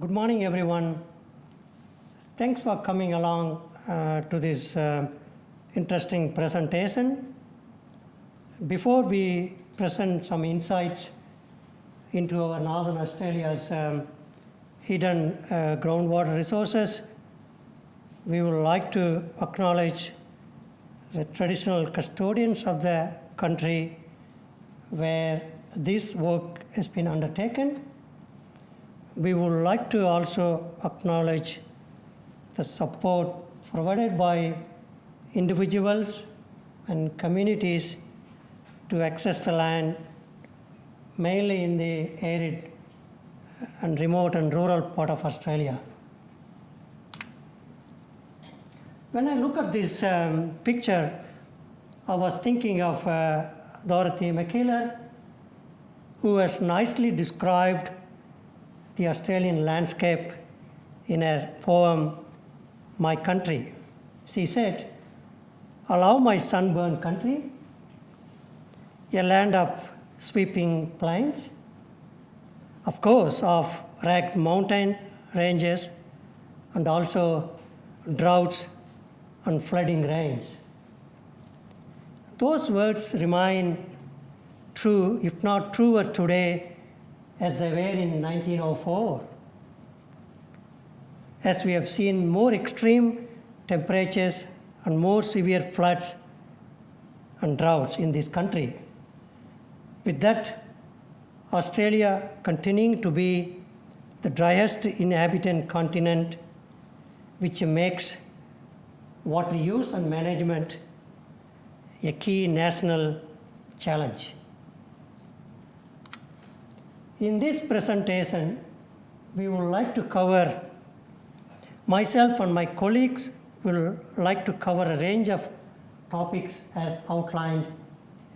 Good morning, everyone. Thanks for coming along uh, to this uh, interesting presentation. Before we present some insights into our Northern Australia's um, hidden uh, groundwater resources, we would like to acknowledge the traditional custodians of the country where this work has been undertaken we would like to also acknowledge the support provided by individuals and communities to access the land, mainly in the arid and remote and rural part of Australia. When I look at this um, picture, I was thinking of uh, Dorothy Mackellar, who has nicely described the Australian landscape in her poem, My Country. She said, Allow my sunburned country, a land of sweeping plains, of course, of ragged mountain ranges, and also droughts and flooding rains. Those words remain true, if not truer today as they were in 1904. As we have seen more extreme temperatures and more severe floods and droughts in this country. With that, Australia continuing to be the driest inhabited continent, which makes water use and management a key national challenge. In this presentation, we would like to cover, myself and my colleagues will like to cover a range of topics as outlined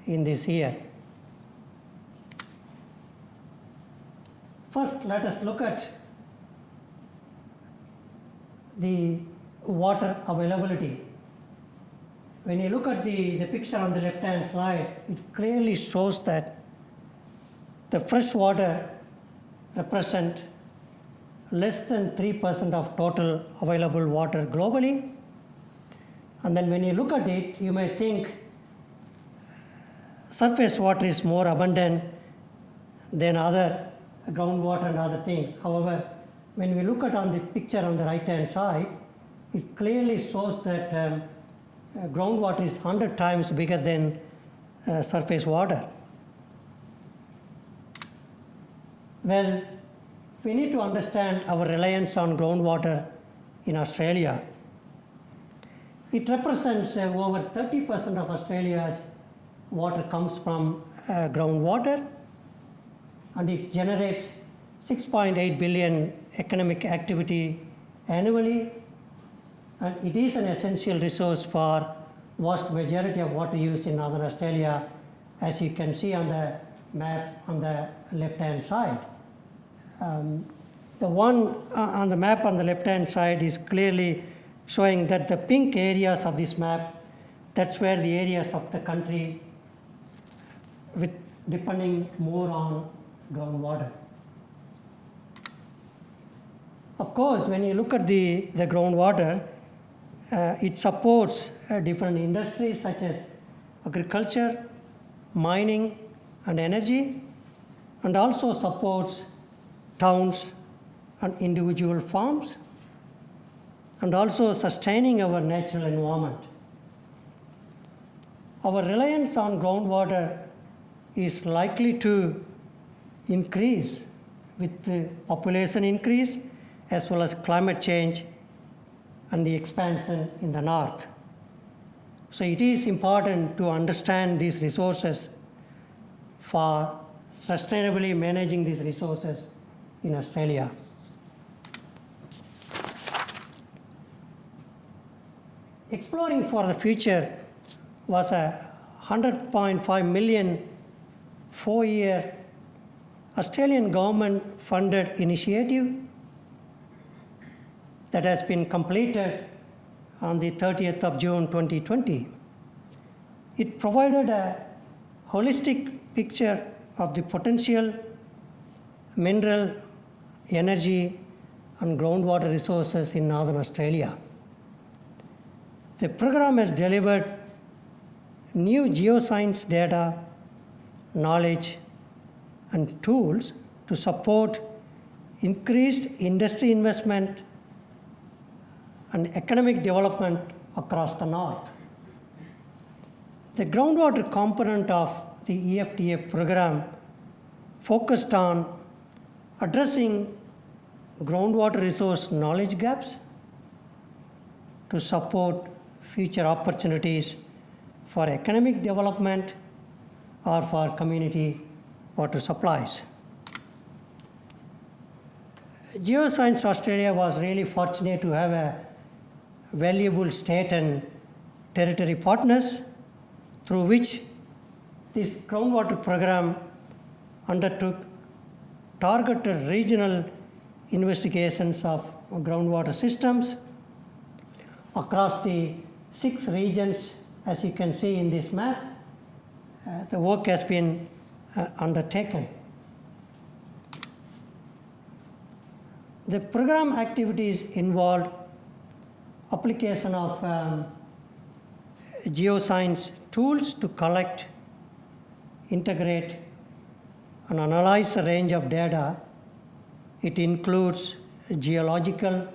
in this year. First, let us look at the water availability. When you look at the, the picture on the left-hand side, it clearly shows that the fresh water represent less than 3% of total available water globally. And then when you look at it, you may think surface water is more abundant than other groundwater and other things. However, when we look at on the picture on the right hand side, it clearly shows that um, groundwater is 100 times bigger than uh, surface water. Well, we need to understand our reliance on groundwater in Australia. It represents uh, over 30% of Australia's water comes from uh, groundwater and it generates 6.8 billion economic activity annually and it is an essential resource for vast majority of water use in Northern Australia as you can see on the map on the left hand side. Um, the one uh, on the map on the left-hand side is clearly showing that the pink areas of this map, that's where the areas of the country with depending more on groundwater. Of course, when you look at the, the groundwater, uh, it supports uh, different industries such as agriculture, mining, and energy, and also supports towns and individual farms, and also sustaining our natural environment. Our reliance on groundwater is likely to increase with the population increase as well as climate change and the expansion in the north. So it is important to understand these resources for sustainably managing these resources in Australia. Exploring for the Future was a 100.5 million four-year Australian government funded initiative that has been completed on the 30th of June 2020. It provided a holistic picture of the potential mineral energy and groundwater resources in northern Australia. The program has delivered new geoscience data, knowledge, and tools to support increased industry investment and economic development across the north. The groundwater component of the E EFTA program focused on addressing groundwater resource knowledge gaps to support future opportunities for economic development or for community water supplies. Geoscience Australia was really fortunate to have a valuable state and territory partners through which this groundwater program undertook targeted regional investigations of groundwater systems across the six regions as you can see in this map. uh, the work has been uh, undertaken. The program activities involved application of um, geoscience tools to collect, integrate, and analyze a range of data. It includes geological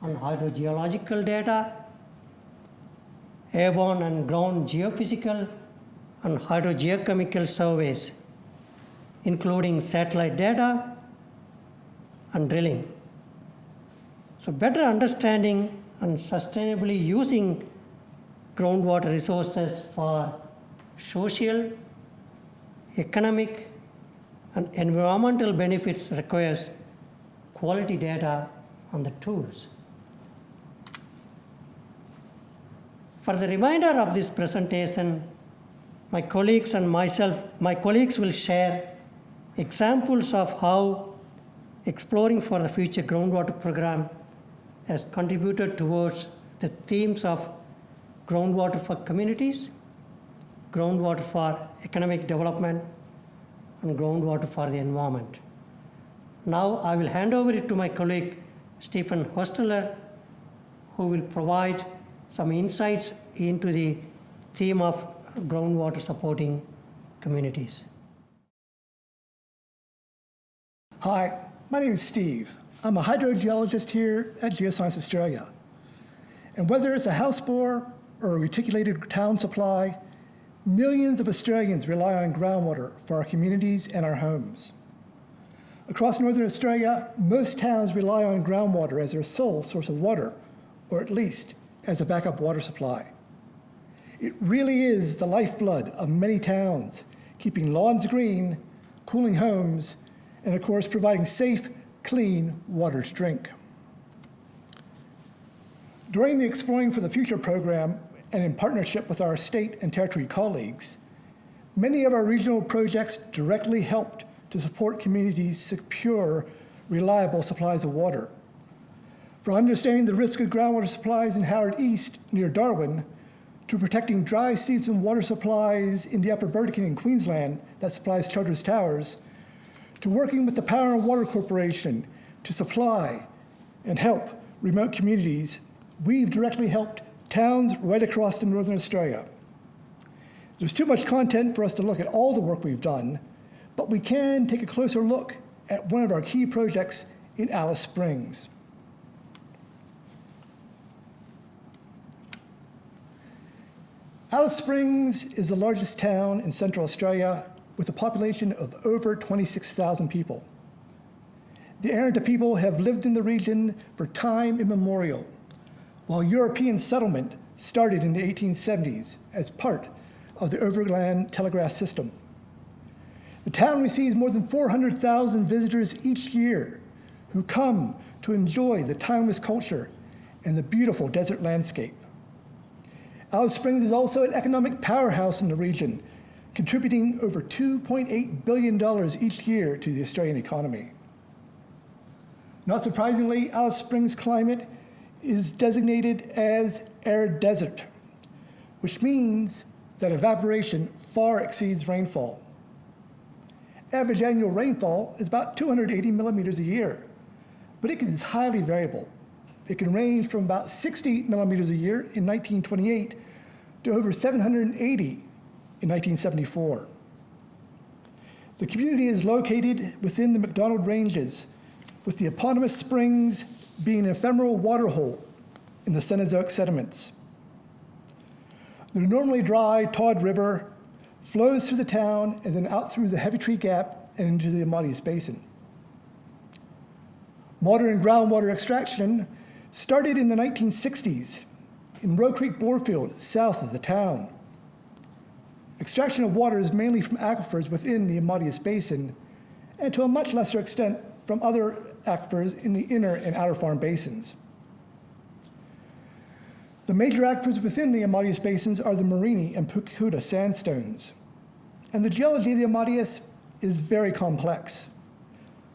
and hydrogeological data, airborne and ground geophysical and hydrogeochemical surveys, including satellite data and drilling. So, better understanding and sustainably using groundwater resources for social, economic, and environmental benefits requires quality data on the tools. For the remainder of this presentation, my colleagues and myself, my colleagues will share examples of how exploring for the future groundwater program has contributed towards the themes of groundwater for communities, groundwater for economic development, and groundwater for the environment. Now I will hand over it to my colleague Stephen Hostetler, who will provide some insights into the theme of groundwater supporting communities. Hi, my name is Steve. I'm a hydrogeologist here at Geoscience Australia. And whether it's a house bore or a reticulated town supply, millions of Australians rely on groundwater for our communities and our homes. Across Northern Australia, most towns rely on groundwater as their sole source of water, or at least as a backup water supply. It really is the lifeblood of many towns, keeping lawns green, cooling homes, and of course, providing safe, clean water to drink. During the Exploring for the Future program, and in partnership with our state and territory colleagues, many of our regional projects directly helped to support communities secure reliable supplies of water. From understanding the risk of groundwater supplies in Howard East near Darwin, to protecting dry season water supplies in the Upper Burdekin in Queensland that supplies Charters Towers, to working with the Power and Water Corporation to supply and help remote communities, we've directly helped towns right across in Northern Australia. There's too much content for us to look at all the work we've done, but we can take a closer look at one of our key projects in Alice Springs. Alice Springs is the largest town in Central Australia with a population of over 26,000 people. The Arrernte people have lived in the region for time immemorial, while European settlement started in the 1870s as part of the Overland Telegraph System. The town receives more than 400,000 visitors each year who come to enjoy the timeless culture and the beautiful desert landscape. Alice Springs is also an economic powerhouse in the region, contributing over $2.8 billion each year to the Australian economy. Not surprisingly, Alice Springs' climate is designated as arid desert, which means that evaporation far exceeds rainfall. Average annual rainfall is about 280 millimeters a year, but it is highly variable. It can range from about 60 millimeters a year in 1928 to over 780 in 1974. The community is located within the MacDonnell Ranges, with the eponymous springs being an ephemeral waterhole in the Cenozoic sediments. The normally dry Todd River flows through the town and then out through the Heavitree Gap and into the Amadeus Basin. Modern groundwater extraction started in the 1960s in Roe Creek Borefield, south of the town. Extraction of water is mainly from aquifers within the Amadeus Basin, and to a much lesser extent from other aquifers in the inner and outer farm basins. The major aquifers within the Amadeus basins are the Mereenie and Pacoota sandstones. And the geology of the Amadeus is very complex.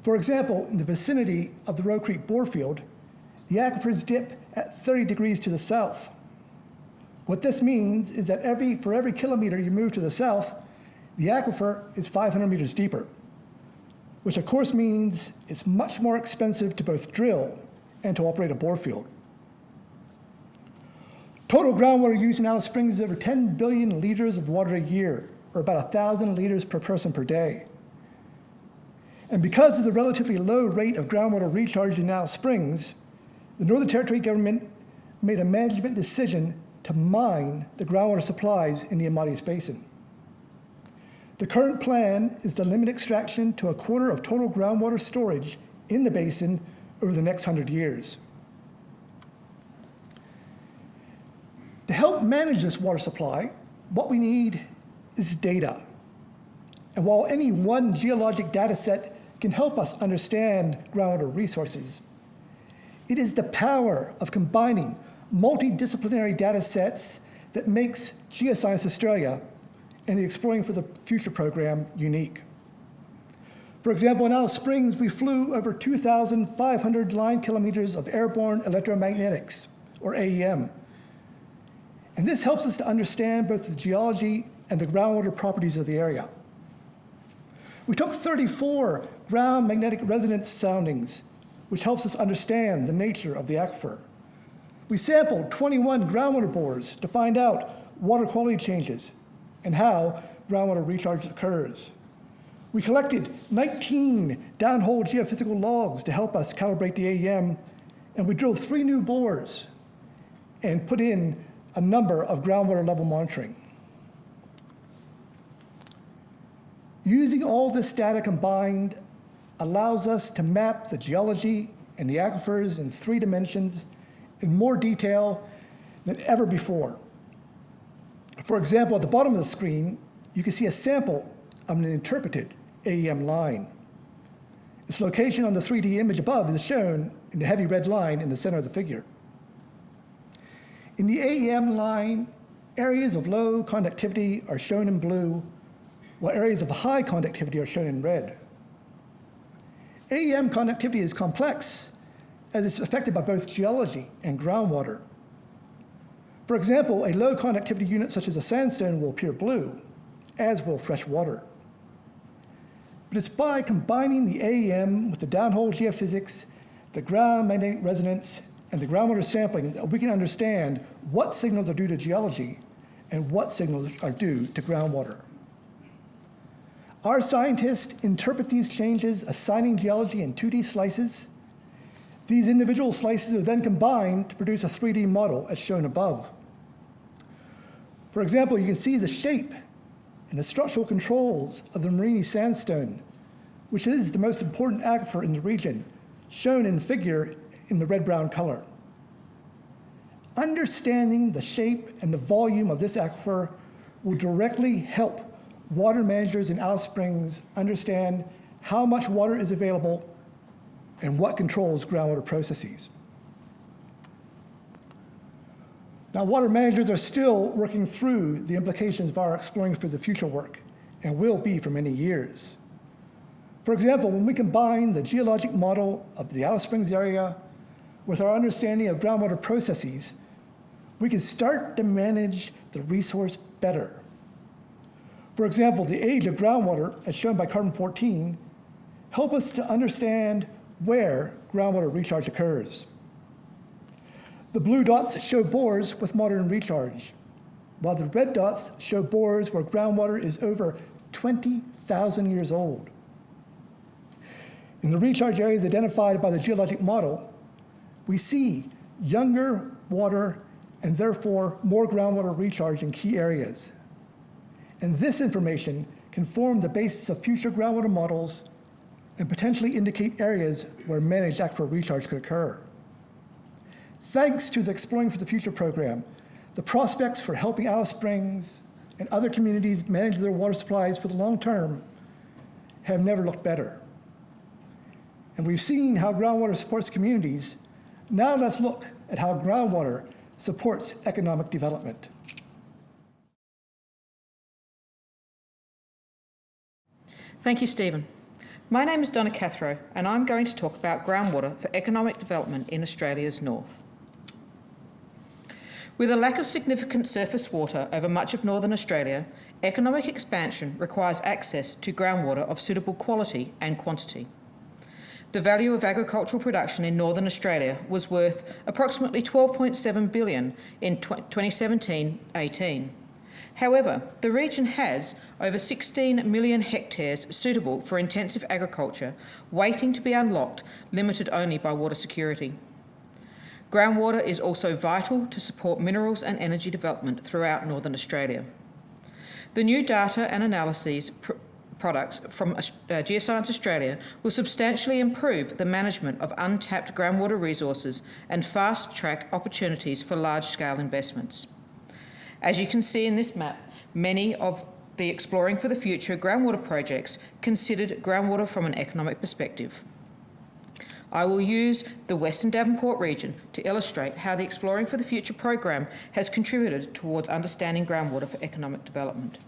For example, in the vicinity of the Roe Creek Borefield, the aquifers dip at 30 degrees to the south. What this means is that every, for every kilometer you move to the south, the aquifer is 500 meters deeper, which of course means it's much more expensive to both drill and to operate a bore field. Total groundwater use in Alice Springs is over 10 billion liters of water a year, or about 1,000 liters per person per day. And because of the relatively low rate of groundwater recharge in Alice Springs, the Northern Territory government made a management decision to mine the groundwater supplies in the Amadeus Basin. The current plan is to limit extraction to a quarter of total groundwater storage in the basin over the next 100 years. To help manage this water supply, what we need is data. And while any one geologic data set can help us understand groundwater resources, it is the power of combining multidisciplinary data sets that makes Geoscience Australia and the Exploring for the Future program unique. For example, in Alice Springs, we flew over 2,500 line kilometers of airborne electromagnetics, or AEM, and this helps us to understand both the geology and the groundwater properties of the area. We took 34 ground magnetic resonance soundings, which helps us understand the nature of the aquifer. We sampled 21 groundwater bores to find out water quality changes and how groundwater recharge occurs. We collected 19 downhole geophysical logs to help us calibrate the AEM, and we drilled three new bores and put in a number of groundwater level monitoring. Using all this data combined allows us to map the geology and the aquifers in three dimensions in more detail than ever before. For example, at the bottom of the screen, you can see a sample of an interpreted AEM line. Its location on the 3D image above is shown in the heavy red line in the center of the figure. In the AEM line, areas of low conductivity are shown in blue, while areas of high conductivity are shown in red. AEM conductivity is complex, as it's affected by both geology and groundwater. For example, a low conductivity unit such as a sandstone will appear blue, as will fresh water. But it's by combining the AEM with the downhole geophysics, the ground magnetic resonance, and the groundwater sampling that we can understand what signals are due to geology and what signals are due to groundwater. Our scientists interpret these changes, assigning geology in 2D slices. These individual slices are then combined to produce a 3D model as shown above. For example, you can see the shape and the structural controls of the Mereenie sandstone, which is the most important aquifer in the region, shown in the figure in the red-brown color. Understanding the shape and the volume of this aquifer will directly help water managers in Alice Springs understand how much water is available and what controls groundwater processes. Now, water managers are still working through the implications of our Exploring for the Future work and will be for many years. For example, when we combine the geologic model of the Alice Springs area with our understanding of groundwater processes, we can start to manage the resource better. For example, the age of groundwater, as shown by carbon 14, help us to understand where groundwater recharge occurs. The blue dots show bores with modern recharge, while the red dots show bores where groundwater is over 20,000 years old. In the recharge areas identified by the geologic model, we see younger water and therefore more groundwater recharge in key areas. And this information can form the basis of future groundwater models and potentially indicate areas where managed aquifer recharge could occur. Thanks to the Exploring for the Future program, the prospects for helping Alice Springs and other communities manage their water supplies for the long term have never looked better. And we've seen how groundwater supports communities. Now let's look at how groundwater supports economic development. Thank you, Stephen. My name is Donna Cathro, and I'm going to talk about groundwater for economic development in Australia's north. With a lack of significant surface water over much of northern Australia, economic expansion requires access to groundwater of suitable quality and quantity. The value of agricultural production in northern Australia was worth approximately 12.7 billion in 2017-18. However, the region has over 16 million hectares suitable for intensive agriculture, waiting to be unlocked, limited only by water security. Groundwater is also vital to support minerals and energy development throughout northern Australia. The new data and analyses pr products from uh, Geoscience Australia will substantially improve the management of untapped groundwater resources and fast-track opportunities for large-scale investments. As you can see in this map, many of the Exploring for the Future groundwater projects considered groundwater from an economic perspective. I will use the Western Davenport region to illustrate how the Exploring for the Future program has contributed towards understanding groundwater for economic development.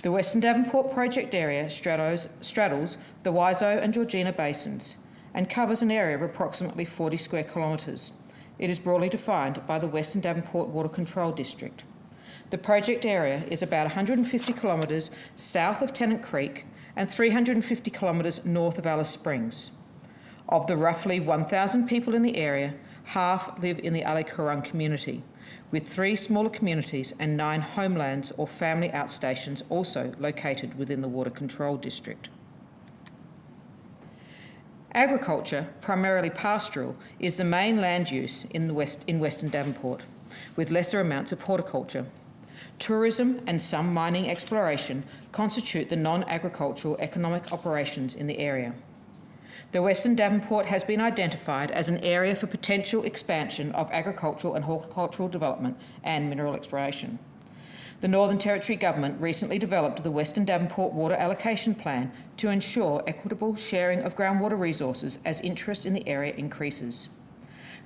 The Western Davenport project area straddles, straddles the Wiso and Georgina basins and covers an area of approximately 40 square kilometres. It is broadly defined by the Western Davenport Water Control District. The project area is about 150 kilometres south of Tennant Creek and 350 kilometres north of Alice Springs. Of the roughly 1,000 people in the area, half live in the Ali community, with three smaller communities and nine homelands or family outstations also located within the Water Control District. Agriculture, primarily pastoral, is the main land use in, West, in Western Davenport, with lesser amounts of horticulture. Tourism and some mining exploration constitute the non-agricultural economic operations in the area. The Western Davenport has been identified as an area for potential expansion of agricultural and horticultural development and mineral exploration. The Northern Territory Government recently developed the Western Davenport Water Allocation Plan to ensure equitable sharing of groundwater resources as interest in the area increases.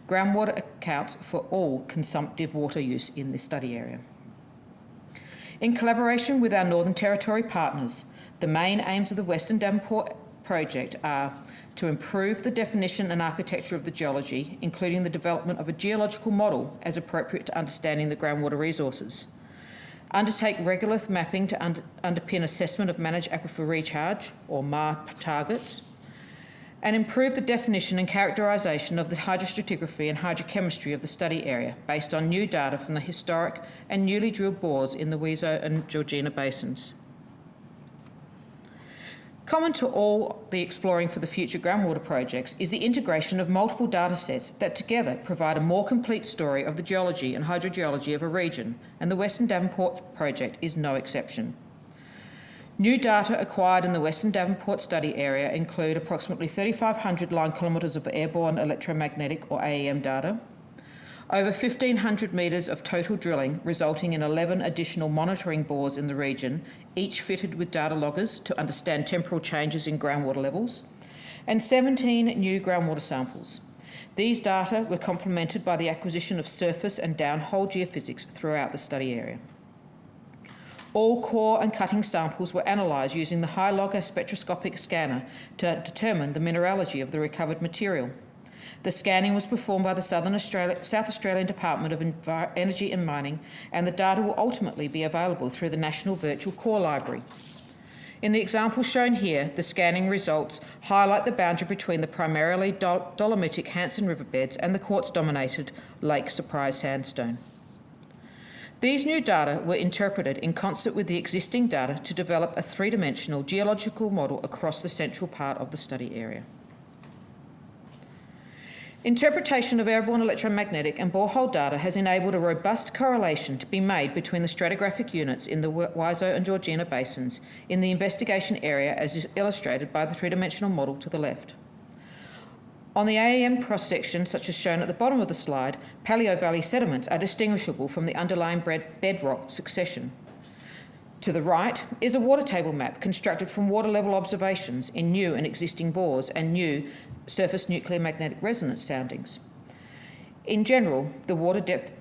Groundwater accounts for all consumptive water use in this study area. In collaboration with our Northern Territory partners, the main aims of the Western Davenport project are to improve the definition and architecture of the geology, including the development of a geological model as appropriate to understanding the groundwater resources. Undertake regolith mapping to under, underpin assessment of managed aquifer recharge, or MAR targets. And improve the definition and characterisation of the hydrostratigraphy and hydrochemistry of the study area based on new data from the historic and newly drilled bores in the Wiso and Georgina basins. Common to all the Exploring for the Future groundwater projects is the integration of multiple data sets that together provide a more complete story of the geology and hydrogeology of a region, and the Western Davenport project is no exception. New data acquired in the Western Davenport study area include approximately 3,500 line kilometres of airborne electromagnetic or AEM data, over 1,500 metres of total drilling, resulting in 11 additional monitoring bores in the region, each fitted with data loggers to understand temporal changes in groundwater levels, and 17 new groundwater samples. These data were complemented by the acquisition of surface and downhole geophysics throughout the study area. All core and cutting samples were analysed using the HyLogger spectroscopic scanner to determine the mineralogy of the recovered material. The scanning was performed by the Southern Australia, South Australian Department of Envi Energy and Mining, and the data will ultimately be available through the National Virtual Core Library. In the example shown here, the scanning results highlight the boundary between the primarily dol- dolomitic Hanson riverbeds and the quartz-dominated Lake Surprise sandstone. These new data were interpreted in concert with the existing data to develop a three-dimensional geological model across the central part of the study area. Interpretation of airborne electromagnetic and borehole data has enabled a robust correlation to be made between the stratigraphic units in the Wiso and Georgina basins in the investigation area as is illustrated by the three-dimensional model to the left. On the AEM cross section, such as shown at the bottom of the slide, Paleo Valley sediments are distinguishable from the underlying bedrock succession. To the right is a water table map constructed from water level observations in new and existing bores and new surface nuclear magnetic resonance soundings. In general, the water depth,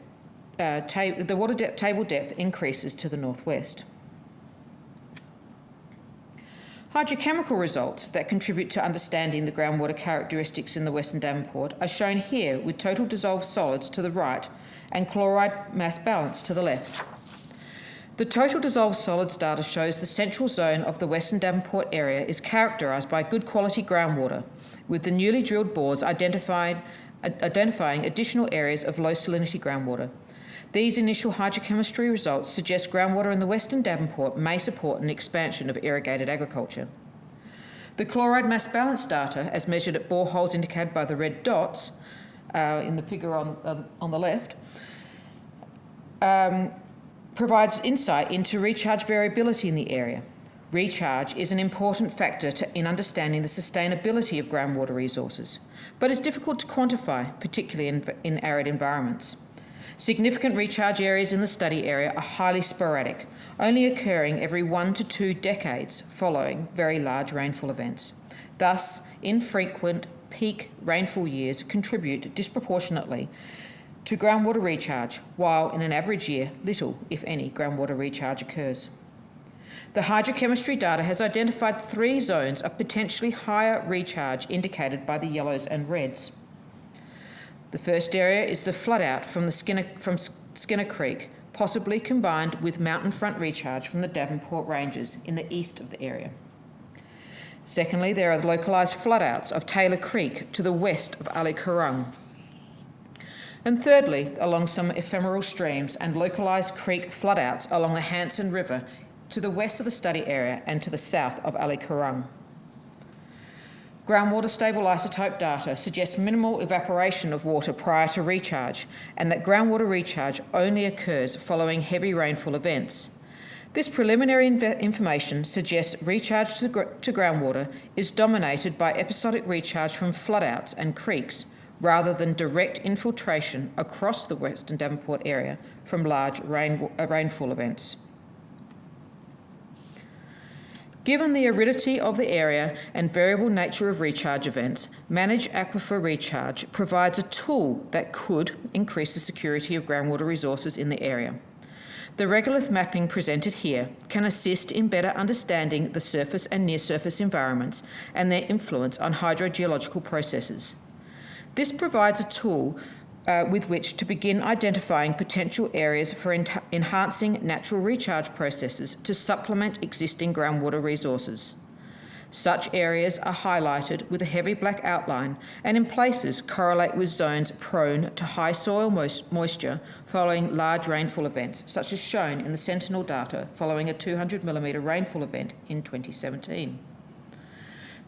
uh, the water table depth increases to the northwest. Hydrochemical results that contribute to understanding the groundwater characteristics in the Western Davenport are shown here with total dissolved solids to the right and chloride mass balance to the left. The total dissolved solids data shows the central zone of the Western Davenport area is characterised by good quality groundwater, with the newly drilled bores identified, identifying additional areas of low salinity groundwater. These initial hydrochemistry results suggest groundwater in the Western Davenport may support an expansion of irrigated agriculture. The chloride mass balance data, as measured at boreholes indicated by the red dots uh, in the figure on, uh, on the left, um, provides insight into recharge variability in the area. Recharge is an important factor to, in understanding the sustainability of groundwater resources, but is difficult to quantify, particularly in, in arid environments. Significant recharge areas in the study area are highly sporadic, only occurring every one to two decades following very large rainfall events. Thus, infrequent peak rainfall years contribute disproportionately to groundwater recharge, while in an average year, little, if any, groundwater recharge occurs. The hydrochemistry data has identified three zones of potentially higher recharge indicated by the yellows and reds. The first area is the floodout from, the Skinner, from Skinner Creek, possibly combined with mountain front recharge from the Davenport Ranges in the east of the area. Secondly, there are localised floodouts of Taylor Creek to the west of Ali Curung. And thirdly, along some ephemeral streams and localised creek floodouts along the Hanson River to the west of the study area and to the south of Ali Curung. Groundwater stable isotope data suggests minimal evaporation of water prior to recharge and that groundwater recharge only occurs following heavy rainfall events. This preliminary information suggests recharge to, gr- to groundwater is dominated by episodic recharge from floodouts and creeks rather than direct infiltration across the Western Davenport area from large rain- uh, rainfall events. Given the aridity of the area and variable nature of recharge events, Manage Aquifer Recharge provides a tool that could increase the security of groundwater resources in the area. The regolith mapping presented here can assist in better understanding the surface and near surface environments and their influence on hydrogeological processes. This provides a tool uh, with which to begin identifying potential areas for enhancing natural recharge processes to supplement existing groundwater resources. Such areas are highlighted with a heavy black outline and in places correlate with zones prone to high soil moisture following large rainfall events, such as shown in the Sentinel data following a 200mm rainfall event in 2017.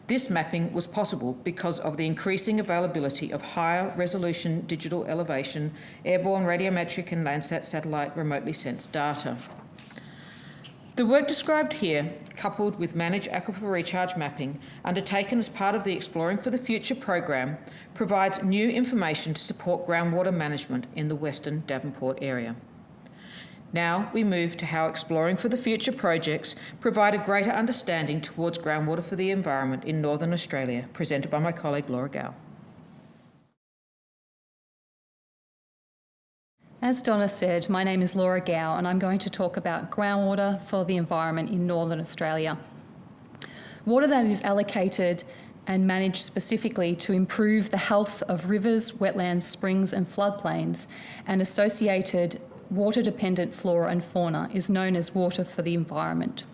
This mapping was possible because of the increasing availability of higher resolution digital elevation, airborne radiometric and Landsat satellite remotely sensed data. The work described here, coupled with managed Aquifer Recharge mapping, undertaken as part of the Exploring for the Future program, provides new information to support groundwater management in the Western Davenport area. Now we move to how exploring for the future projects provide a greater understanding towards groundwater for the environment in Northern Australia, presented by my colleague Laura Gow. As Donna said, my name is Laura Gow and I'm going to talk about groundwater for the environment in Northern Australia. Water that is allocated and managed specifically to improve the health of rivers, wetlands, springs, and floodplains, and associated water dependent flora and fauna is known as water for the environment.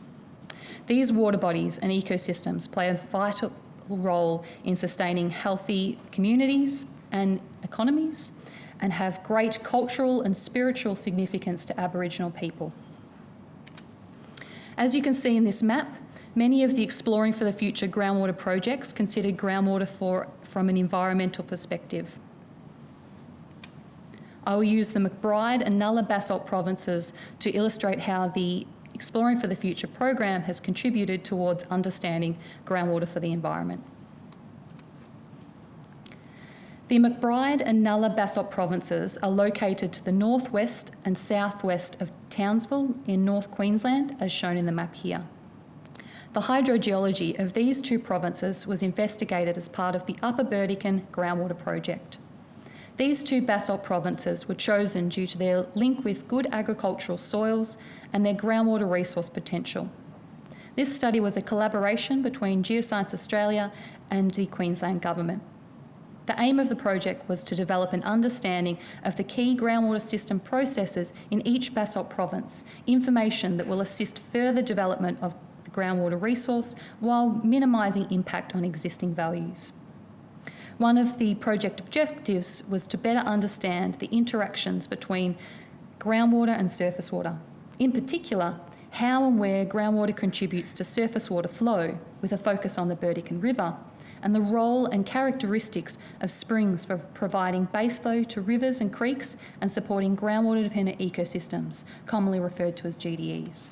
These water bodies and ecosystems play a vital role in sustaining healthy communities and economies and have great cultural and spiritual significance to Aboriginal people. As you can see in this map, many of the Exploring for the Future groundwater projects consider groundwater for, from an environmental perspective. I will use the McBride and Nulla Basalt provinces to illustrate how the Exploring for the Future program has contributed towards understanding groundwater for the environment. The McBride and Nulla Basalt provinces are located to the northwest and southwest of Townsville in North Queensland, as shown in the map here. The hydrogeology of these two provinces was investigated as part of the Upper Burdekin groundwater project. These two basalt provinces were chosen due to their link with good agricultural soils and their groundwater resource potential. This study was a collaboration between Geoscience Australia and the Queensland Government. The aim of the project was to develop an understanding of the key groundwater system processes in each basalt province, information that will assist further development of the groundwater resource while minimising impact on existing values. One of the project objectives was to better understand the interactions between groundwater and surface water. In particular, how and where groundwater contributes to surface water flow, with a focus on the Burdekin River, and the role and characteristics of springs for providing base flow to rivers and creeks and supporting groundwater dependent ecosystems, commonly referred to as GDEs.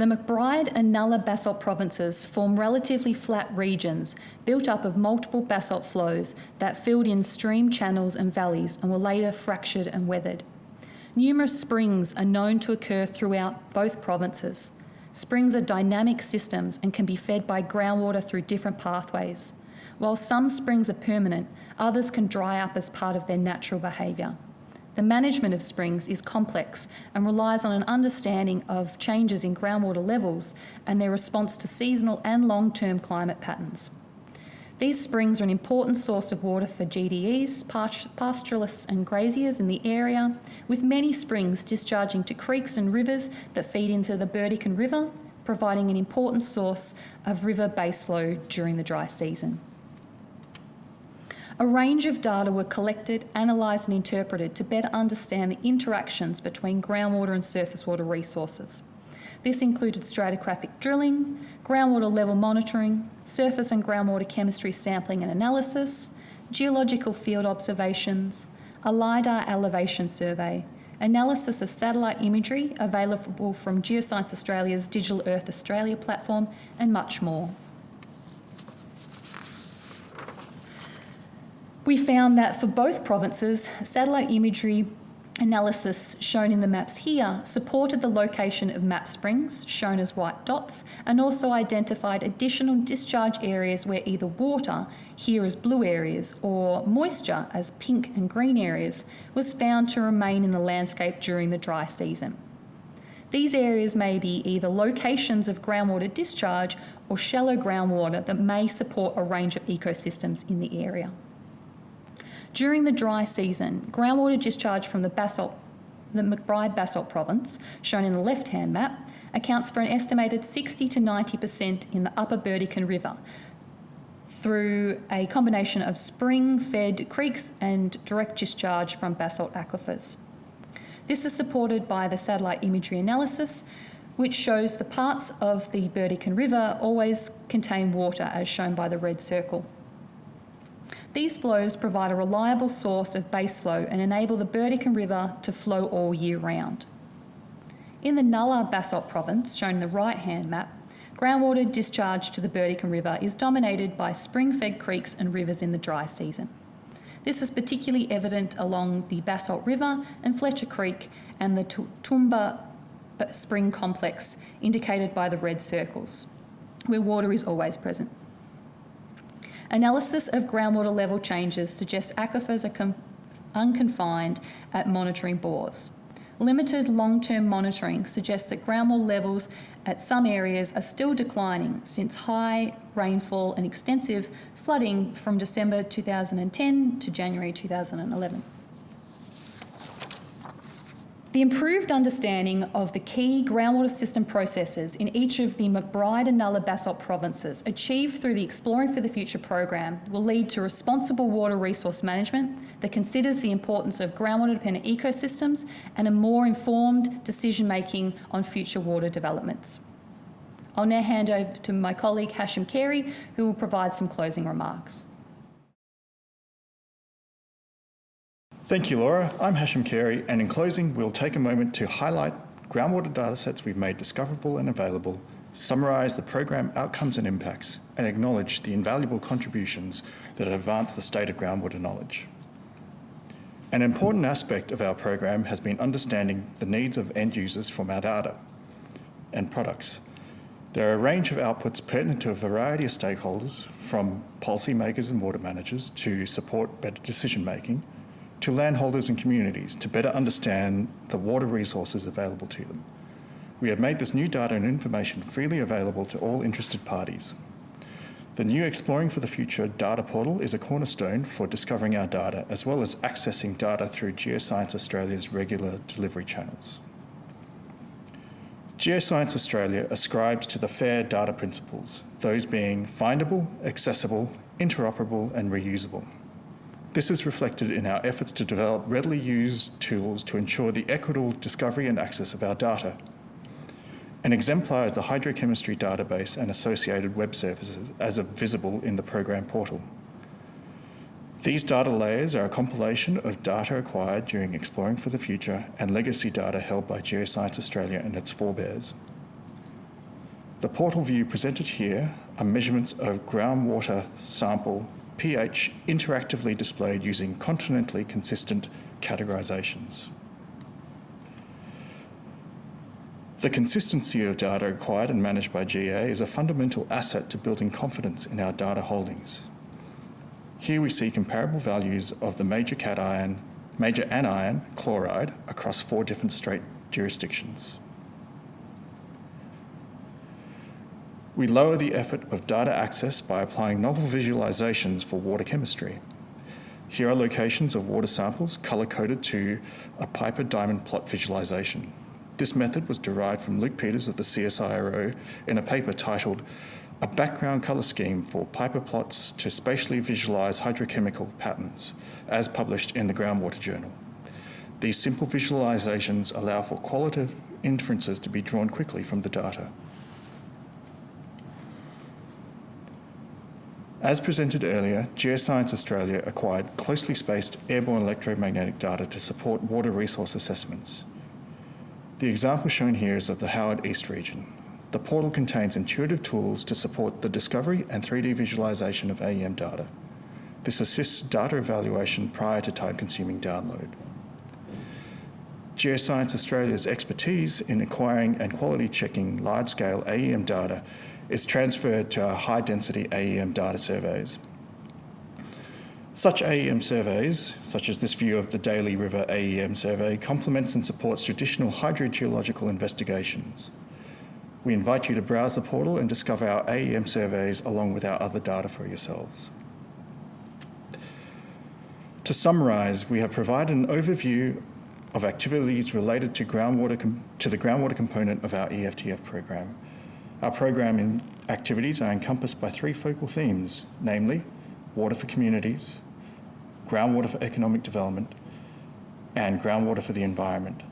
The McBride and Nulla basalt provinces form relatively flat regions built up of multiple basalt flows that filled in stream channels and valleys and were later fractured and weathered. Numerous springs are known to occur throughout both provinces. Springs are dynamic systems and can be fed by groundwater through different pathways. While some springs are permanent, others can dry up as part of their natural behaviour. The management of springs is complex and relies on an understanding of changes in groundwater levels and their response to seasonal and long term climate patterns. These springs are an important source of water for GDEs, pastoralists, and graziers in the area, with many springs discharging to creeks and rivers that feed into the Burdekin River, providing an important source of river base flow during the dry season. A range of data were collected, analysed, and interpreted to better understand the interactions between groundwater and surface water resources. This included stratigraphic drilling, groundwater level monitoring, surface and groundwater chemistry sampling and analysis, geological field observations, a LIDAR elevation survey, analysis of satellite imagery available from Geoscience Australia's Digital Earth Australia platform, and much more. We found that for both provinces, satellite imagery analysis shown in the maps here supported the location of map springs, shown as white dots, and also identified additional discharge areas where either water, here as blue areas, or moisture, as pink and green areas, was found to remain in the landscape during the dry season. These areas may be either locations of groundwater discharge or shallow groundwater that may support a range of ecosystems in the area. During the dry season, groundwater discharge from the basalt, the McBride Basalt Province, shown in the left-hand map, accounts for an estimated 60 to 90% in the upper Burdekin River through a combination of spring-fed creeks and direct discharge from basalt aquifers. This is supported by the satellite imagery analysis, which shows the parts of the Burdekin River always contain water, as shown by the red circle. These flows provide a reliable source of base flow and enable the Burdekin River to flow all year round. In the Nulla Basalt province, shown in the right-hand map, groundwater discharge to the Burdekin River is dominated by spring-fed creeks and rivers in the dry season. This is particularly evident along the Basalt River and Fletcher Creek and the Toomba Spring Complex, indicated by the red circles, where water is always present. Analysis of groundwater level changes suggests aquifers are unconfined at monitoring bores. Limited long-term monitoring suggests that groundwater levels at some areas are still declining since high rainfall and extensive flooding from December 2010 to January 2011. The improved understanding of the key groundwater system processes in each of the McBride and Nulla Basalt provinces, achieved through the Exploring for the Future program, will lead to responsible water resource management that considers the importance of groundwater dependent ecosystems and a more informed decision making on future water developments. I'll now hand over to my colleague Hashim Carey, who will provide some closing remarks. Thank you, Laura. I'm Hashim Carey, and in closing, we'll take a moment to highlight groundwater datasets we've made discoverable and available, summarise the program outcomes and impacts, and acknowledge the invaluable contributions that have advanced the state of groundwater knowledge. An important aspect of our program has been understanding the needs of end users from our data and products. There are a range of outputs pertinent to a variety of stakeholders, from policymakers and water managers to support better decision making, to landholders and communities to better understand the water resources available to them. We have made this new data and information freely available to all interested parties. The new Exploring for the Future data portal is a cornerstone for discovering our data as well as accessing data through Geoscience Australia's regular delivery channels. Geoscience Australia ascribes to the FAIR data principles, those being findable, accessible, interoperable and reusable. This is reflected in our efforts to develop readily used tools to ensure the equitable discovery and access of our data. An exemplar is the hydrochemistry database and associated web services as visible in the program portal. These data layers are a compilation of data acquired during Exploring for the Future and legacy data held by Geoscience Australia and its forebears. The portal view presented here are measurements of groundwater sample pH interactively displayed using continentally consistent categorizations. The consistency of data acquired and managed by GA is a fundamental asset to building confidence in our data holdings. Here we see comparable values of the major cation, major anion chloride across four different state jurisdictions. We lower the effort of data access by applying novel visualizations for water chemistry. Here are locations of water samples color-coded to a Piper diamond plot visualization. This method was derived from Luk Peeters of the CSIRO in a paper titled A Background Color Scheme for Piper Plots to Spatially Visualize Hydrochemical Patterns, as published in the Groundwater Journal. These simple visualizations allow for qualitative inferences to be drawn quickly from the data. As presented earlier, Geoscience Australia acquired closely spaced airborne electromagnetic data to support water resource assessments. The example shown here is of the Howard East region. The portal contains intuitive tools to support the discovery and 3D visualization of AEM data. This assists data evaluation prior to time-consuming download. Geoscience Australia's expertise in acquiring and quality checking large-scale AEM data is transferred to our high-density AEM data surveys. Such AEM surveys, such as this view of the Daly River AEM survey, complements and supports traditional hydrogeological investigations. We invite you to browse the portal and discover our AEM surveys along with our other data for yourselves. To summarise, we have provided an overview of activities related to, groundwater to the groundwater component of our EFTF program our programming activities are encompassed by three focal themes, namely water for communities, groundwater for economic development, and groundwater for the environment.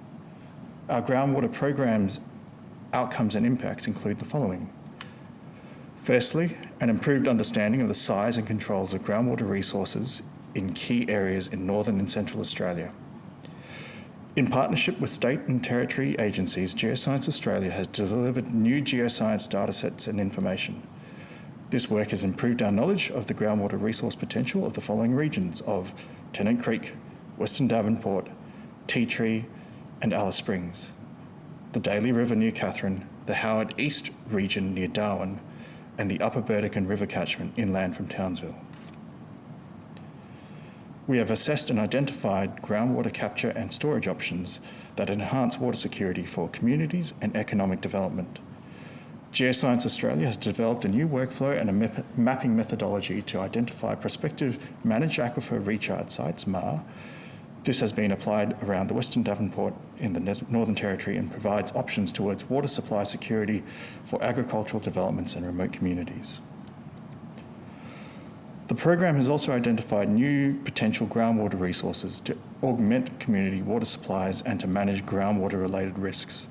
Our groundwater programs outcomes and impacts include the following. Firstly, an improved understanding of the size and controls of groundwater resources in key areas in northern and central Australia. In partnership with state and territory agencies, Geoscience Australia has delivered new geoscience datasets and information. This work has improved our knowledge of the groundwater resource potential of the following regions of Tennant Creek, Western Davenport, Tea Tree and Alice Springs, the Daly River near Katherine, the Howard East region near Darwin, and the Upper Burdekin River catchment inland from Townsville. We have assessed and identified groundwater capture and storage options that enhance water security for communities and economic development. Geoscience Australia has developed a new workflow and a mapping methodology to identify prospective managed aquifer recharge sites, MAR. This has been applied around the Western Davenport in the Northern Territory and provides options towards water supply security for agricultural developments and remote communities. The program has also identified new potential groundwater resources to augment community water supplies and to manage groundwater related risks.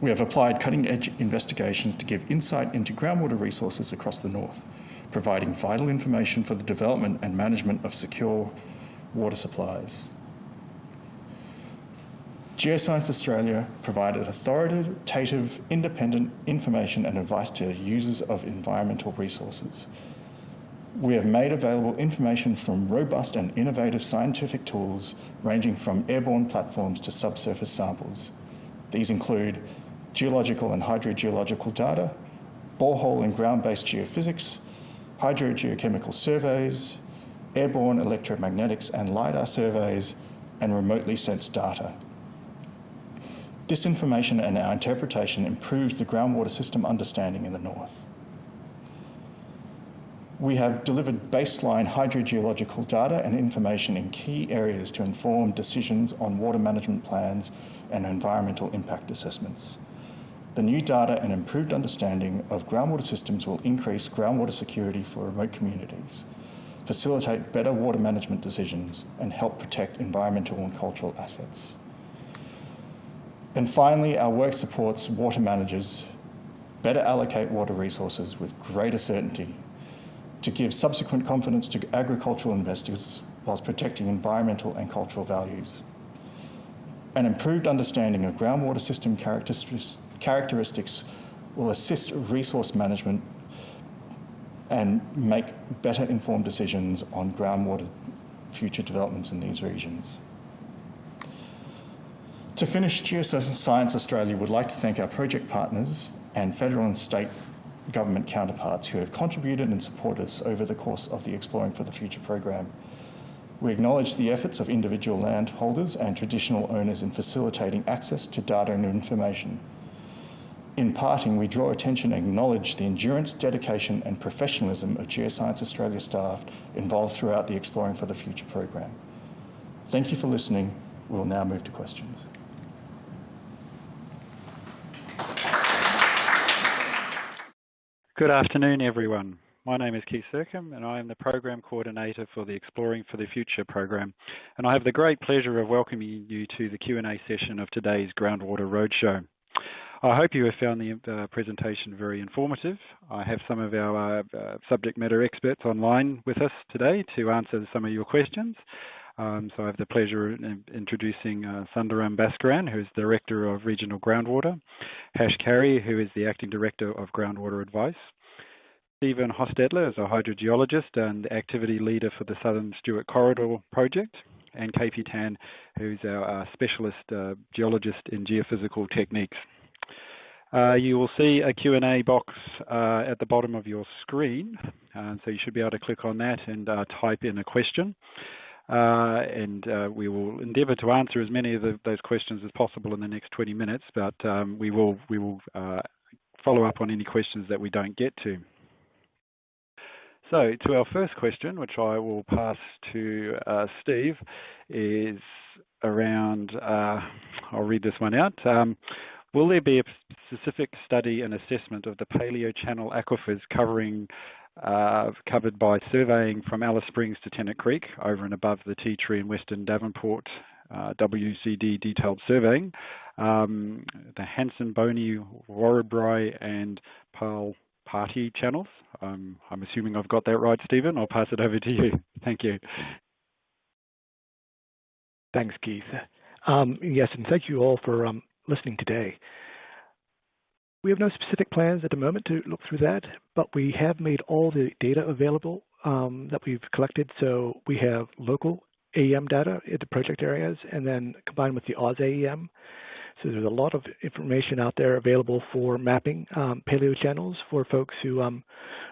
We have applied cutting edge investigations to give insight into groundwater resources across the north, providing vital information for the development and management of secure water supplies. Geoscience Australia provided authoritative, independent information and advice to users of environmental resources we have made available information from robust and innovative scientific tools ranging from airborne platforms to subsurface samples. These include geological and hydrogeological data, borehole and ground-based geophysics, hydrogeochemical surveys, airborne electromagnetics and LiDAR surveys, and remotely sensed data. This information and our interpretation improves the groundwater system understanding in the north we have delivered baseline hydrogeological data and information in key areas to inform decisions on water management plans and environmental impact assessments. The new data and improved understanding of groundwater systems will increase groundwater security for remote communities, facilitate better water management decisions, and help protect environmental and cultural assets. And finally, our work supports water managers better allocate water resources with greater certainty to give subsequent confidence to agricultural investors whilst protecting environmental and cultural values. An improved understanding of groundwater system characteristics will assist resource management and make better informed decisions on groundwater future developments in these regions. To finish, Geoscience Australia would like to thank our project partners and federal and state government counterparts who have contributed and supported us over the course of the Exploring for the Future program. We acknowledge the efforts of individual landholders and traditional owners in facilitating access to data and information. In parting, we draw attention and acknowledge the endurance, dedication and professionalism of Geoscience Australia staff involved throughout the Exploring for the Future program. Thank you for listening. We'll now move to questions. Good afternoon, everyone. My name is Keith Sercombe, and I am the Program Coordinator for the Exploring for the Future program. And I have the great pleasure of welcoming you to the Q&A session of today's Groundwater Roadshow. I hope you have found the uh, presentation very informative. I have some of our uh, subject matter experts online with us today to answer some of your questions. Um, so I have the pleasure of introducing uh, Sundaram Bhaskaran, who is Director of Regional Groundwater, Hash Carey, who is the Acting Director of Groundwater Advice, Stephen Hostetler is a hydrogeologist and activity leader for the Southern Stuart Corridor project, and KP Tan, who's our, our specialist uh, geologist in geophysical techniques. Uh, you will see a Q&A box uh, at the bottom of your screen, uh, so you should be able to click on that and uh, type in a question. Uh, and uh, we will endeavour to answer as many of those questions as possible in the next 20 minutes, but um, we will, we will uh, follow up on any questions that we don't get to. So to our first question, which I will pass to Steve, is around, I'll read this one out. Um, will there be a specific study and assessment of the Paleo Channel aquifers covering uh, covered by surveying from Alice Springs to Tennant Creek over and above the Tea Tree in Western Davenport uh, WCD detailed surveying. Um, the Hanson, Boney, Warrabri and Pearl Party channels. Um, I'm assuming I've got that right, Stephen. I'll pass it over to you. Thank you. Thanks, Keith. Um, yes, and thank you all for um, listening today. We have no specific plans at the moment to look through that, but we have made all the data available um, that we've collected. So we have local AEM data at the project areas, and then combined with the AusAEM. So there's a lot of information out there available for mapping um, paleo channels for folks who um,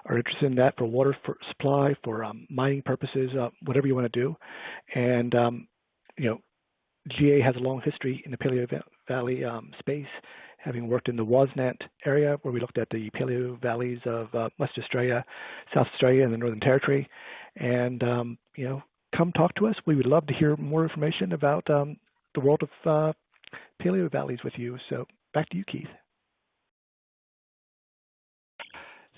are interested in that for water for supply, for um, mining purposes, uh, whatever you want to do. And um, you know, GA has a long history in the Paleo Valley um, space, having worked in the WASANT area where we looked at the paleo valleys of uh, West Australia, South Australia, and the Northern Territory. And, um, you know, come talk to us. We would love to hear more information about um, the world of uh, paleo valleys with you. So back to you, Keith.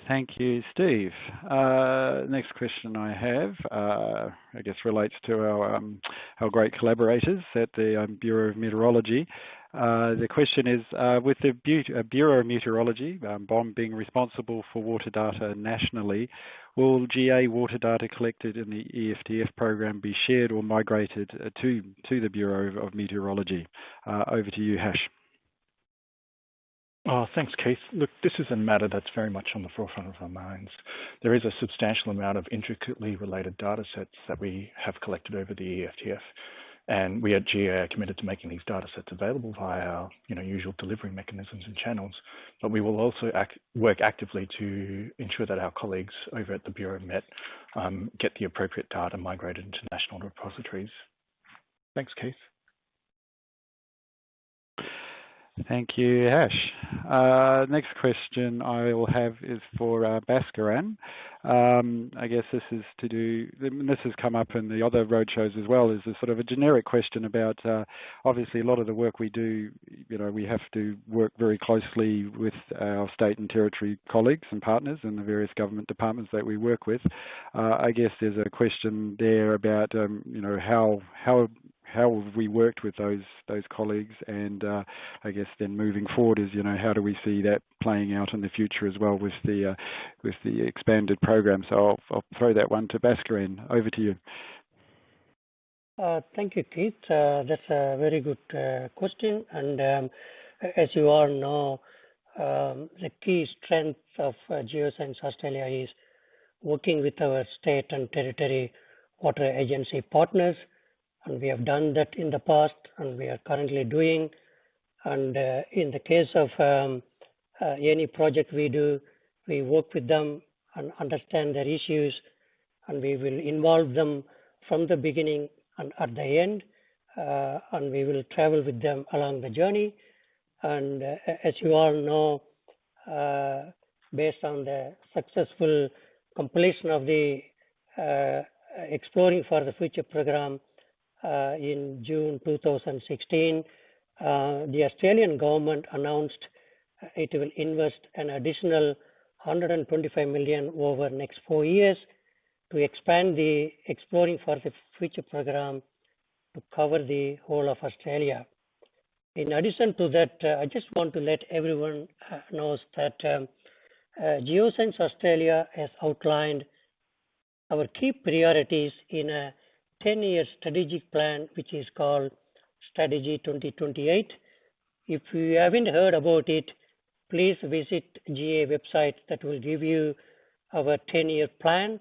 Thank you, Steve. Uh, next question I have, uh, I guess, relates to our um, our great collaborators at the um, Bureau of Meteorology. Uh, the question is, uh, with the uh, Bureau of Meteorology, um, BOM being responsible for water data nationally, will GA water data collected in the EFTF program be shared or migrated to to the Bureau of Meteorology? over to you, Hash. Oh, thanks, Keith. Look, this is a matter that's very much on the forefront of our minds. There is a substantial amount of intricately related data sets that we have collected over the EFTF, and we at GA are committed to making these data sets available via our you know, usual delivery mechanisms and channels. But we will also act, work actively to ensure that our colleagues over at the Bureau of Met um, get the appropriate data migrated into national repositories. Thanks, Keith. Thank you, Ash. Uh, next question I will have is for uh, Bhaskaran. Um, I guess this is to do, this has come up in the other roadshows as well, is a sort of a generic question about, uh, obviously a lot of the work we do, you know, we have to work very closely with our state and territory colleagues and partners in the various government departments that we work with. I guess there's a question there about, um, you know, how, how have we worked with those those colleagues, and uh, I guess then moving forward is you know how do we see that playing out in the future as well with the uh, with the expanded program. So I'll, I'll throw that one to Bhaskaran. Over to you. Uh, thank you, Keith. Uh, that's a very good uh, question, and um, as you all know, um, the key strength of uh, Geoscience Australia is working with our state and territory water agency partners and we have done that in the past and we are currently doing. And uh, in the case of um, uh, any project we do, we work with them and understand their issues, and we will involve them from the beginning and at the end, uh, and we will travel with them along the journey. And uh, as you all know, uh, based on the successful completion of the uh, Exploring for the Future program, uh, in June 2016, uh, the Australian government announced it will invest an additional 125 million over next four years to expand the Exploring for the Future program to cover the whole of Australia. In addition to that, uh, I just want to let everyone uh, knows that um, uh, Geoscience Australia has outlined our key priorities in a 10-year strategic plan, which is called Strategy 2028. If you haven't heard about it, please visit GA website that will give you our 10-year plan.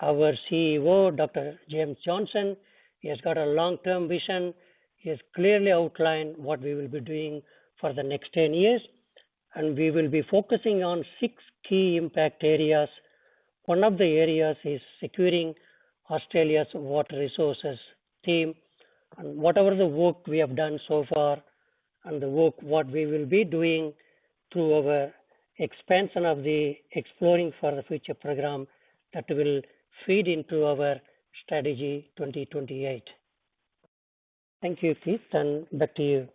Our CEO, Dr. James Johnson, he has got a long-term vision. He has clearly outlined what we will be doing for the next 10 years. And we will be focusing on six key impact areas. One of the areas is securing Australia's water resources team and whatever the work we have done so far and the work what we will be doing through our expansion of the Exploring for the Future program that will feed into our strategy 2028. Thank you, Keith, and back to you.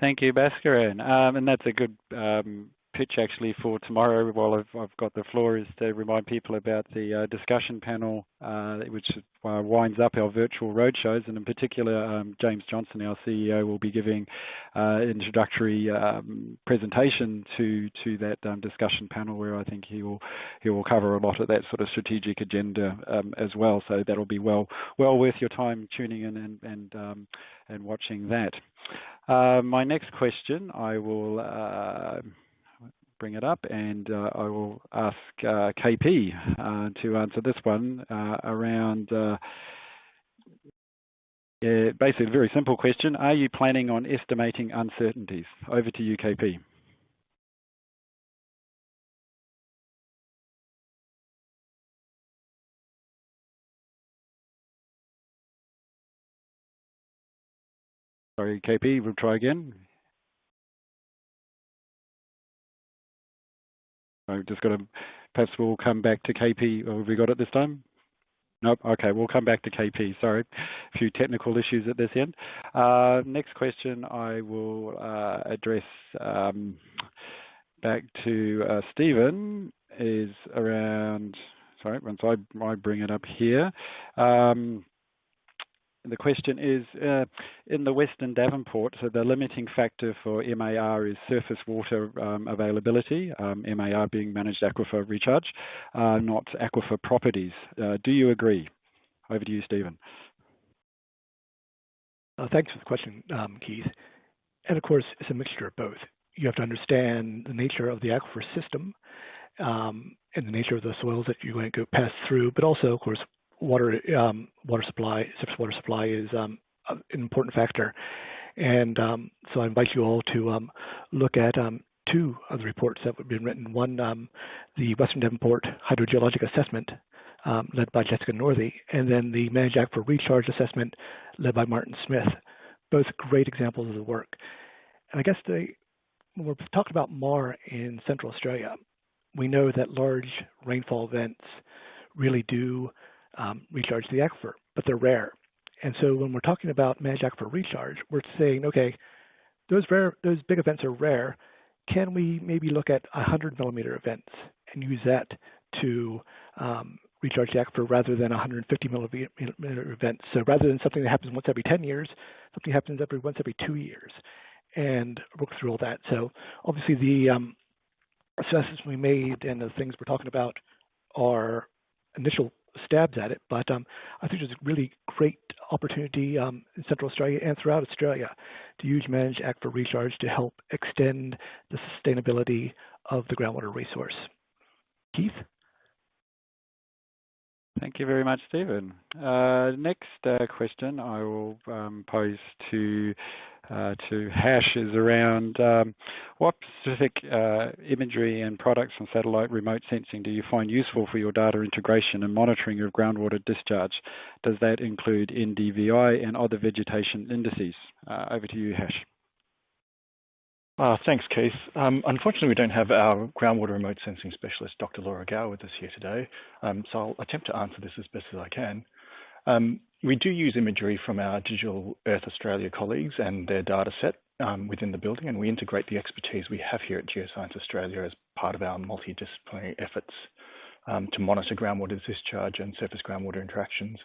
Thank you, Bhaskaran. Um, and that's a good um, pitch actually for tomorrow while I've, I've, got the floor is to remind people about the uh, discussion panel uh, which uh, winds up our virtual roadshows and in particular um, James Johnson our CEO will be giving uh, introductory um, presentation to to that um, discussion panel where I think he will he will cover a lot of that sort of strategic agenda um, as well so that'll be well well worth your time tuning in and and, um, and watching that. Uh, my next question I will uh, bring it up, and uh, I will ask uh, KP uh, to answer this one around. Basically, a very simple question. Are you planning on estimating uncertainties? Over to you, KP. Sorry, KP, we'll try again. I've just got to, perhaps we'll come back to KP. Have we got it this time? Nope. Okay, we'll come back to KP. Sorry, a few technical issues at this end. Uh, next question I will uh, address um, back to uh, Stephen is around, sorry, once I, I bring it up here. Um, the question is, uh, in the Western Davenport, so the limiting factor for MAR is surface water um, availability, um, MAR being managed aquifer recharge, uh, not aquifer properties. Uh, do you agree? Over to you, Stephen. Thanks for the question, um, Keith. And of course, it's a mixture of both. You have to understand the nature of the aquifer system um, and the nature of the soils that you're going to go pass through, but also, of course, water um, water supply, surface water supply is um, an important factor. And um, so I invite you all to look at two of the reports that have been written. One, the Western Davenport Hydrogeologic Assessment, led by Jessica Northey, and then the Managed Aquifer Recharge Assessment, led by Martin Smith. Both great examples of the work. And I guess when we're talking about MAR in Central Australia, we know that large rainfall events really do um, recharge the aquifer, but they're rare. And so when we're talking about managed aquifer recharge, we're saying, okay, those rare, those big events are rare. Can we maybe look at 100 millimeter events and use that to um, recharge the aquifer rather than 150 millimeter events? So rather than something that happens once every 10 years, something happens every once every two years, and work through all that. So obviously the um, assessments we made and the things we're talking about are initial stabs at it, but um, I think there's a really great opportunity um, in Central Australia and throughout Australia to use managed aquifer recharge to help extend the sustainability of the groundwater resource. Keith? Thank you very much, Stephen. Uh, next uh, question I will um, pose to uh, to Hash is around um, what specific imagery and products on satellite remote sensing do you find useful for your data integration and monitoring of groundwater discharge? Does that include NDVI and other vegetation indices? Over to you, Hash. Uh, thanks, Keith. Um, unfortunately, we don't have our groundwater remote sensing specialist, Dr. Laura Gow, with us here today, um, so I'll attempt to answer this as best as I can. Um, we do use imagery from our Digital Earth Australia colleagues and their data set within the building, and we integrate the expertise we have here at Geoscience Australia as part of our multidisciplinary efforts to monitor groundwater discharge and surface groundwater interactions.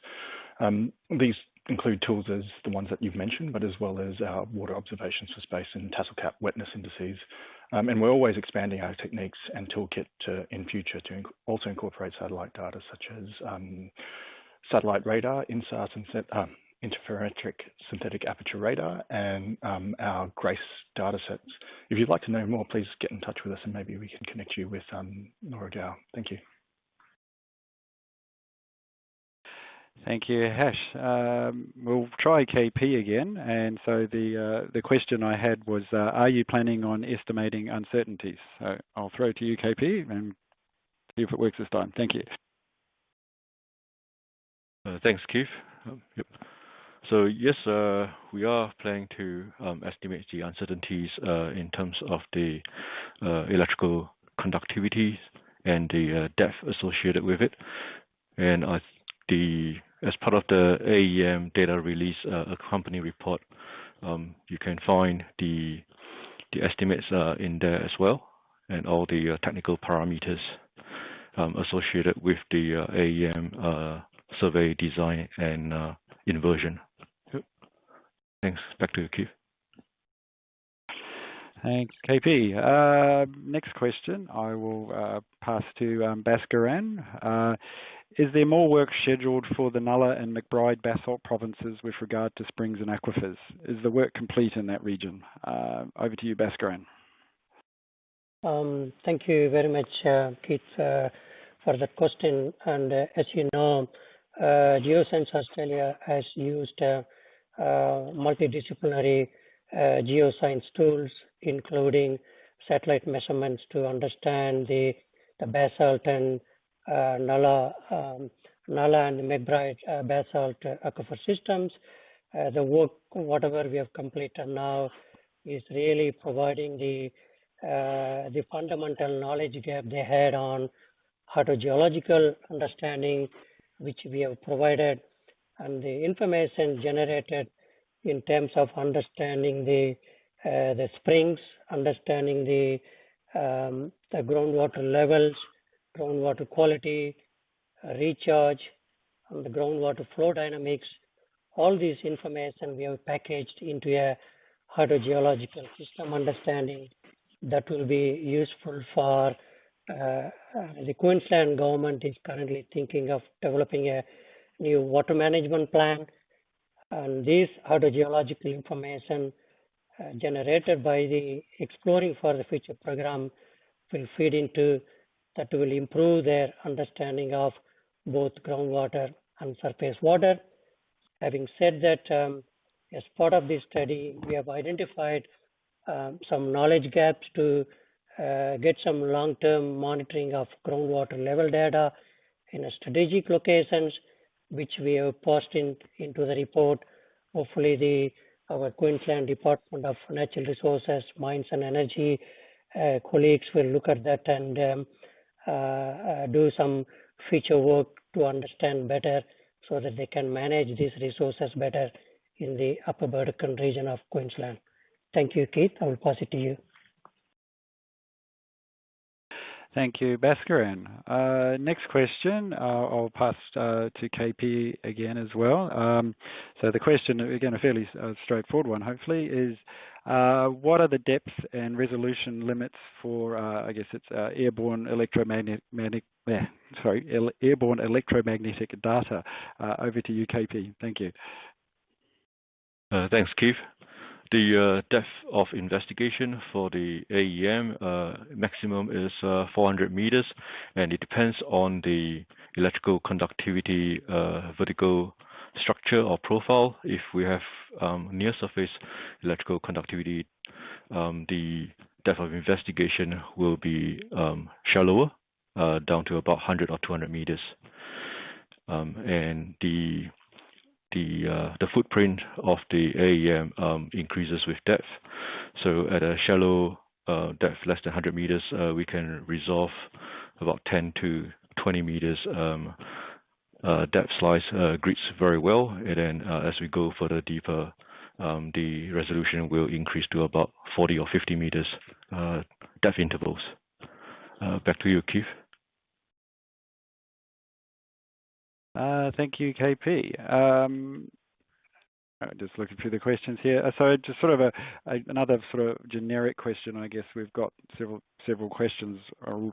These include tools as the ones that you've mentioned, but as well as our water observations for space and tassel cap wetness indices. Um, and we're always expanding our techniques and toolkit to, in future to inc also incorporate satellite data such as um, satellite radar, INSAR uh, interferometric synthetic aperture radar, and um, our GRACE datasets. If you'd like to know more, please get in touch with us and maybe we can connect you with um, Laura Gow. Thank you. Thank you, Hash. Um, we'll try KP again. And so the uh, the question I had was, uh, are you planning on estimating uncertainties? So I'll throw to you, KP, and see if it works this time. Thank you. Uh, thanks, Keith. Um, yep. So yes, we are planning to um, estimate the uncertainties in terms of the electrical conductivity and the depth associated with it. And the as part of the AEM data release, uh, a company report, um, you can find the the estimates in there as well, and all the technical parameters um, associated with the AEM survey design and uh, inversion. Thanks. Back to you, Keith. Thanks, KP. Uh, next question I will uh, pass to um, Bhaskaran. Uh, is there more work scheduled for the Nulla and McBride basalt provinces with regard to springs and aquifers? Is the work complete in that region? Uh, over to you, Bhaskaran. Um, thank you very much, uh, Keith, uh, for the question. And as you know, uh, Geoscience Australia has used uh, uh, multidisciplinary geoscience tools, including satellite measurements to understand the, the basalt and Nulla, um, Nulla and McBride basalt aquifer systems. the work, whatever we have completed now, is really providing the uh, the fundamental knowledge gap they had on hydrogeological understanding which we have provided and the information generated in terms of understanding the uh, the springs, understanding the um, the groundwater levels, groundwater quality, uh, recharge, and the groundwater flow dynamics. All this information we have packaged into a hydrogeological system understanding that will be useful for uh, the Queensland government is currently thinking of developing a new water management plan. And this hydrogeological information uh, generated by the Exploring for the Future program will feed into that will improve their understanding of both groundwater and surface water. Having said that, um, as part of this study, we have identified um, some knowledge gaps to uh, get some long-term monitoring of groundwater level data in strategic locations, which we have passed in, into the report. Hopefully, the our Queensland Department of Natural Resources, Mines and Energy uh, colleagues will look at that and um, do some future work to understand better so that they can manage these resources better in the Upper Burdekin region of Queensland. Thank you, Keith. I will pass it to you. Thank you, Bhaskaran. Uh, next question, uh, I'll pass uh, to KP again as well. Um, so the question, again, a fairly uh, straightforward one, hopefully, is uh, what are the depth and resolution limits for, uh, I guess it's airborne electromagnetic, sorry, airborne electromagnetic data? over to you, KP. Thank you. thanks, Keith. The uh, depth of investigation for the AEM uh, maximum is uh, 400 meters, and it depends on the electrical conductivity uh, vertical structure or profile. If we have um, near surface electrical conductivity, um, the depth of investigation will be um, shallower, uh, down to about 100 or 200 meters. And the the uh, the footprint of the AEM increases with depth. So at a shallow uh, depth, less than 100 meters, we can resolve about 10 to 20 meters um, uh, depth slice uh, grids very well. And then uh, as we go further deeper, um, the resolution will increase to about 40 or 50 meters depth intervals. back to you, Keith. Thank you, KP. Um, just looking through the questions here. Uh, so just sort of a, a, another sort of generic question, I guess we've got several several questions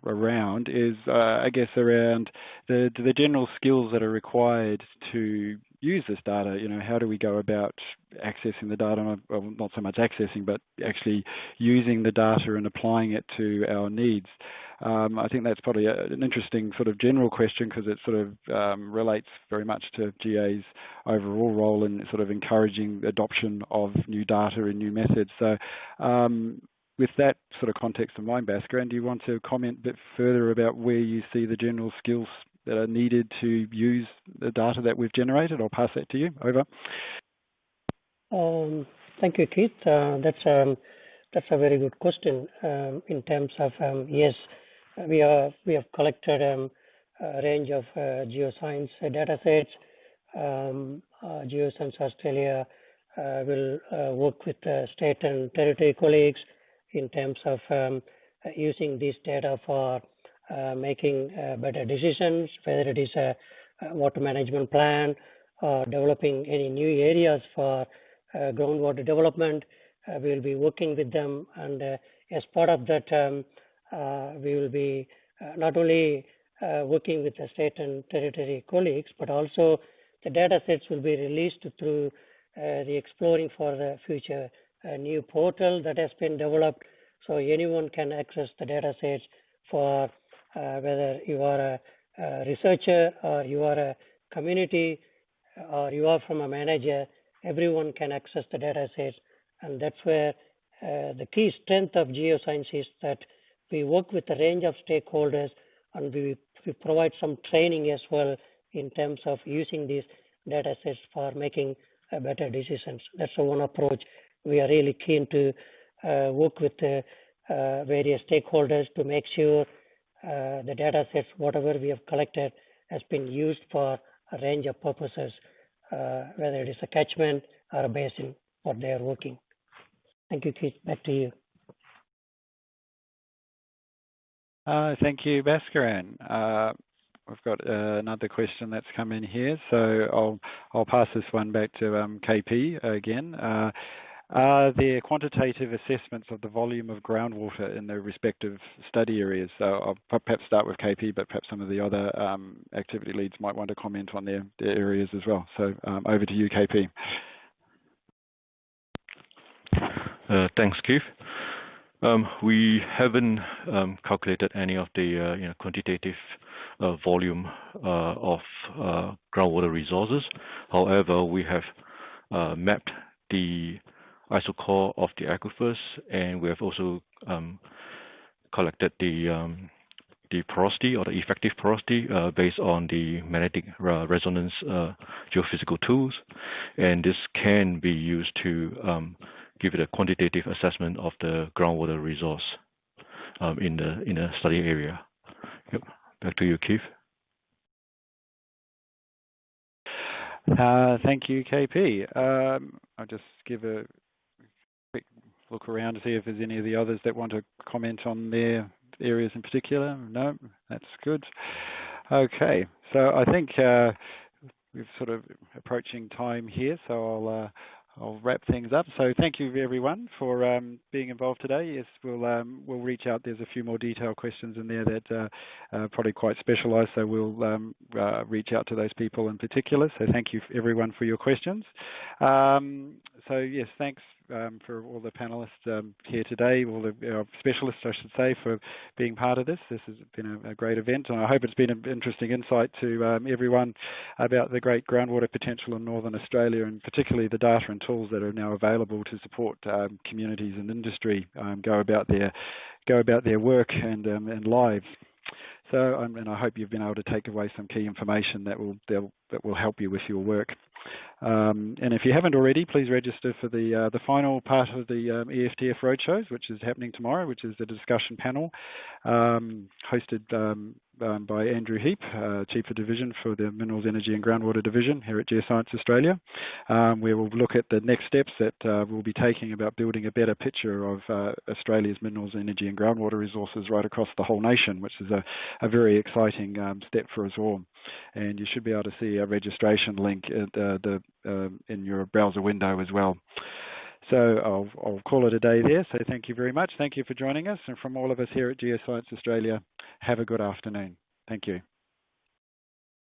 around is, uh, I guess, around the the general skills that are required to use this data. You know, how do we go about accessing the data? Well, not so much accessing, but actually using the data and applying it to our needs. Um, I think that's probably a, an interesting sort of general question because it sort of um, relates very much to GA's overall role in sort of encouraging adoption of new data and new methods. So um, with that sort of context in mind, Bhaskaran, do you want to comment a bit further about where you see the general skills that are needed to use the data that we've generated? I'll pass that to you. Over. Um, thank you, Keith. Uh, that's um, that's a very good question. Um, in terms of yes, we have collected a range of uh, geoscience data sets. Um, uh, Geoscience Australia will work with state and territory colleagues in terms of using this data for Uh, making uh, better decisions, whether it is a, water management plan or developing any new areas for uh, groundwater development. Uh, we will be working with them, and uh, as part of that, um, we will be not only working with the state and territory colleagues, but also the data sets will be released through the Exploring for the Future new portal that has been developed so anyone can access the data sets for uh, whether you are a, a, researcher or you are a community or you are from a manager, everyone can access the data sets. And that's where uh, the key strength of geoscience is that we work with a range of stakeholders and we, we provide some training as well in terms of using these data sets for making uh, better decisions. That's one approach we are really keen to uh, work with the uh, various stakeholders to make sure uh, the data sets, whatever we have collected, has been used for a range of purposes, uh, whether it is a catchment or a basin where they are working. Thank you, Keith. Back to you. Uh, thank you, Bhaskaran. Uh, we've got uh, another question that's come in here, so I'll I'll pass this one back to um, KP again. Are there quantitative assessments of the volume of groundwater in the respective study areas? So I'll perhaps start with KP, but perhaps some of the other um, activity leads might want to comment on their, their areas as well. So um, over to you, KP. Uh, thanks, Keith. Um, we haven't um, calculated any of the uh, you know, quantitative uh, volume uh, of uh, groundwater resources. However, we have uh, mapped the isochore of the aquifers, and we have also um, collected the um, the porosity or the effective porosity uh, based on the magnetic uh, resonance uh, geophysical tools, and this can be used to um, give it a quantitative assessment of the groundwater resource in the in the study area. Yep. Back to you, Keith. Thank you, KP. I'll just give a look around to see if there's any of the others that want to comment on their areas in particular. No, that's good. Okay, so I think uh, we're sort of approaching time here, so I'll uh, I'll wrap things up. So thank you everyone for um, being involved today. Yes, we'll um, we'll reach out. There's a few more detailed questions in there that uh, are probably quite specialised. So we'll um, uh, reach out to those people in particular. So thank you everyone for your questions. Um, so yes, thanks um, for all the panelists um, here today, all the uh, specialists, I should say, for being part of this. This has been a, a great event, and I hope it's been an interesting insight to um, everyone about the great groundwater potential in Northern Australia, and particularly the data and tools that are now available to support um, communities and industry um, go about their go about their work and um, and lives. So, um, and I hope you've been able to take away some key information that will that will help you with your work. Um, and if you haven't already, please register for the uh, the final part of the um, EFTF roadshows, which is happening tomorrow, which is the discussion panel um, hosted um, um, by Andrew Heap, uh, Chief of Division for the Minerals, Energy and Groundwater Division here at Geoscience Australia. Um, we will look at the next steps that uh, we'll be taking about building a better picture of uh, Australia's minerals, energy and groundwater resources right across the whole nation, which is a, a very exciting step for us all and you should be able to see a registration link uh, the, uh, in your browser window as well. So I'll, I'll, call it a day there. So thank you very much. Thank you for joining us. And from all of us here at Geoscience Australia, have a good afternoon. Thank you.